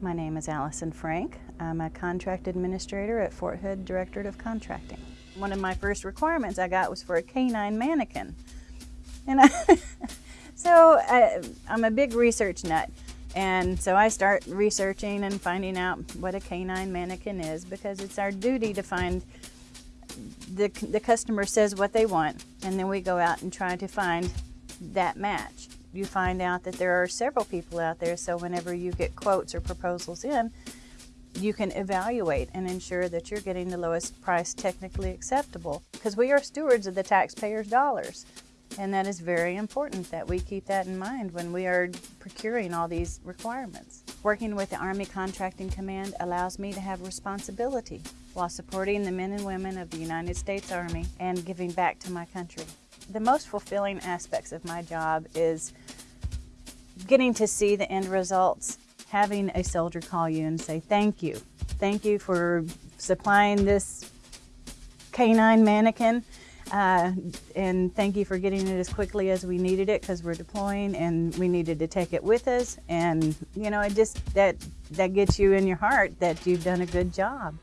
My name is Allison Frank. I'm a contract administrator at Fort Hood Directorate of Contracting. One of my first requirements I got was for a canine mannequin. And I, so I, I'm a big research nut. And so I start researching and finding out what a canine mannequin is because it's our duty to find the, the customer says what they want and then we go out and try to find that match. You find out that there are several people out there so whenever you get quotes or proposals in, you can evaluate and ensure that you're getting the lowest price technically acceptable because we are stewards of the taxpayers' dollars. And that is very important that we keep that in mind when we are procuring all these requirements. Working with the Army Contracting Command allows me to have responsibility while supporting the men and women of the United States Army and giving back to my country. The most fulfilling aspects of my job is getting to see the end results, having a soldier call you and say, thank you. Thank you for supplying this canine mannequin. Uh, and thank you for getting it as quickly as we needed it because we're deploying and we needed to take it with us. And you know, it just that that gets you in your heart that you've done a good job.